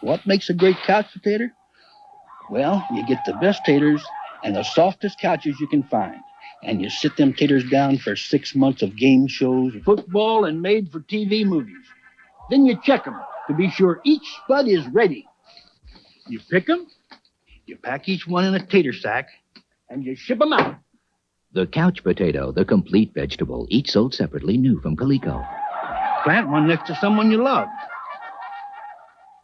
What makes a great couch potato? Well, you get the best taters and the softest couches you can find. And you sit them taters down for six months of game shows, football, and made for TV movies. Then you check them to be sure each spud is ready. You pick them, you pack each one in a tater sack, and you ship them out. The couch potato, the complete vegetable, each sold separately, new from Coleco. Plant one next to someone you love.